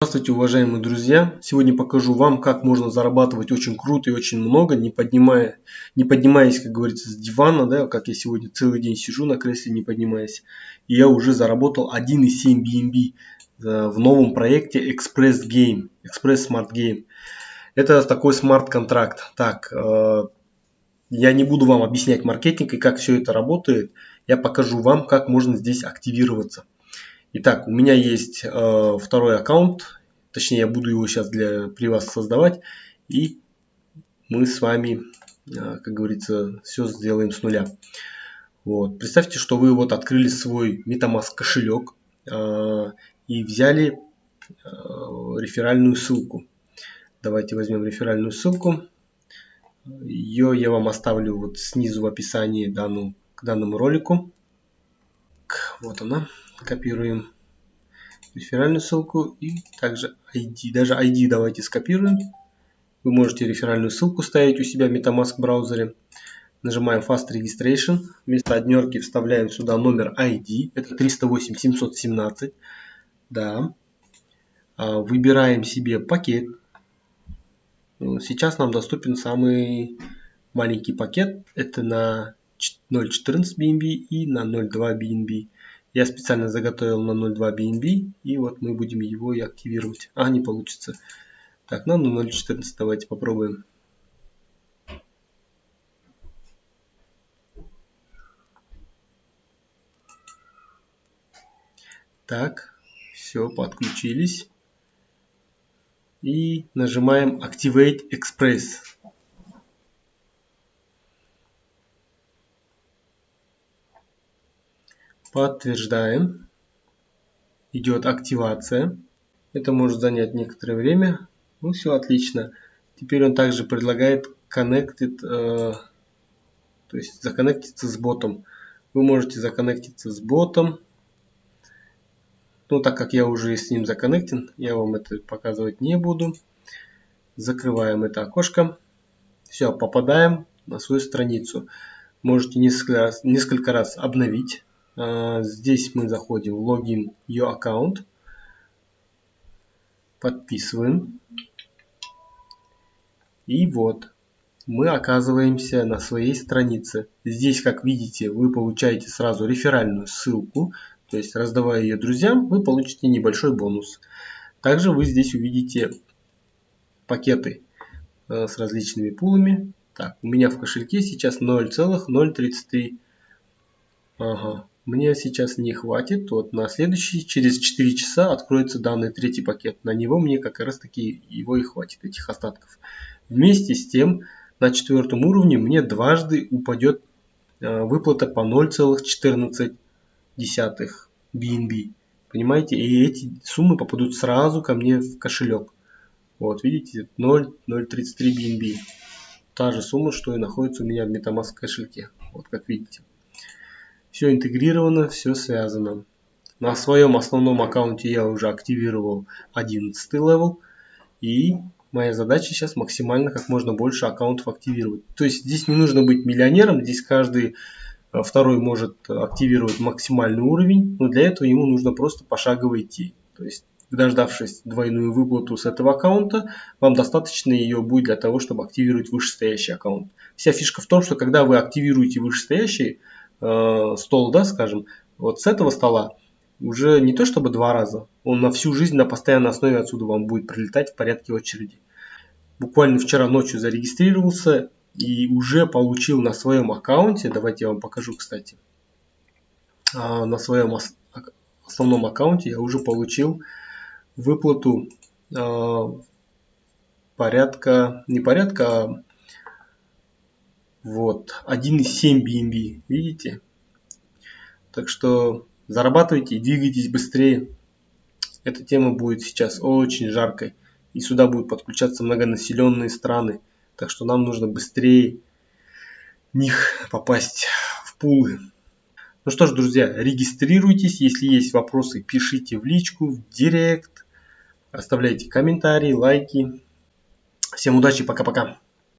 Здравствуйте, уважаемые друзья! Сегодня покажу вам, как можно зарабатывать очень круто и очень много, не, поднимая, не поднимаясь, как говорится, с дивана, да, как я сегодня целый день сижу на кресле, не поднимаясь. И я уже заработал 1,7 BNB э, в новом проекте Express Game, Express Smart Game. Это такой смарт-контракт. Так, э, я не буду вам объяснять маркетинг и как все это работает. Я покажу вам, как можно здесь активироваться. Итак, у меня есть э, второй аккаунт, точнее я буду его сейчас для, при вас создавать, и мы с вами, э, как говорится, все сделаем с нуля. Вот. Представьте, что вы вот открыли свой MetaMask кошелек э, и взяли э, реферальную ссылку. Давайте возьмем реферальную ссылку. Ее я вам оставлю вот снизу в описании данному, к данному ролику. Вот она копируем реферальную ссылку и также ID. Даже ID давайте скопируем. Вы можете реферальную ссылку ставить у себя в MetaMask браузере. Нажимаем Fast Registration. Вместо однерки вставляем сюда номер ID. Это 308 717. Да. А, выбираем себе пакет. Сейчас нам доступен самый маленький пакет. Это на 0.14 BNB и на 0.2 BNB. Я специально заготовил на 0.2 BNB, и вот мы будем его и активировать. А, не получится. Так, ну на 0.14 давайте попробуем. Так, все, подключились. И нажимаем Activate Express. Подтверждаем. Идет активация. Это может занять некоторое время. Ну все отлично. Теперь он также предлагает connected, э, то есть законнектиться с ботом. Вы можете законнектиться с ботом. Но так как я уже с ним законнектен, я вам это показывать не буду. Закрываем это окошко. Все, попадаем на свою страницу. Можете несколько раз, несколько раз обновить здесь мы заходим в логин Your Account. Подписываем. И вот мы оказываемся на своей странице. Здесь, как видите, вы получаете сразу реферальную ссылку. То есть, раздавая ее друзьям, вы получите небольшой бонус. Также вы здесь увидите пакеты э, с различными пулами. Так, у меня в кошельке сейчас 0,033. Ага, мне сейчас не хватит. Вот на следующий, через 4 часа откроется данный третий пакет. На него мне как раз таки его и хватит, этих остатков. Вместе с тем, на четвертом уровне мне дважды упадет э, выплата по 0,14 BNB. Понимаете? И эти суммы попадут сразу ко мне в кошелек. Вот, видите, 0,033 BNB. Та же сумма, что и находится у меня в MetaMask кошельке. Вот как видите. Все интегрировано, все связано. На своем основном аккаунте я уже активировал 11 level. И моя задача сейчас максимально как можно больше аккаунтов активировать. То есть здесь не нужно быть миллионером, здесь каждый э, второй может активировать максимальный уровень, но для этого ему нужно просто пошагово идти. То есть дождавшись двойную выплату с этого аккаунта, вам достаточно ее будет для того, чтобы активировать вышестоящий аккаунт. Вся фишка в том, что когда вы активируете вышестоящий, э, стол, да, скажем, вот с этого стола уже не то чтобы два раза, он на всю жизнь на постоянной основе отсюда вам будет прилетать в порядке очереди. Буквально вчера ночью зарегистрировался и уже получил на своем аккаунте, давайте я вам покажу, кстати, а, на своем основном аккаунте я уже получил выплату а, порядка, не порядка, а вот, 1,7 BNB, видите? Так что зарабатывайте двигайтесь быстрее. Эта тема будет сейчас очень жаркой. И сюда будут подключаться многонаселенные страны. Так что нам нужно быстрее них попасть в пулы. Ну что ж, друзья, регистрируйтесь. Если есть вопросы, пишите в личку, в директ. Оставляйте комментарии, лайки. Всем удачи, пока-пока.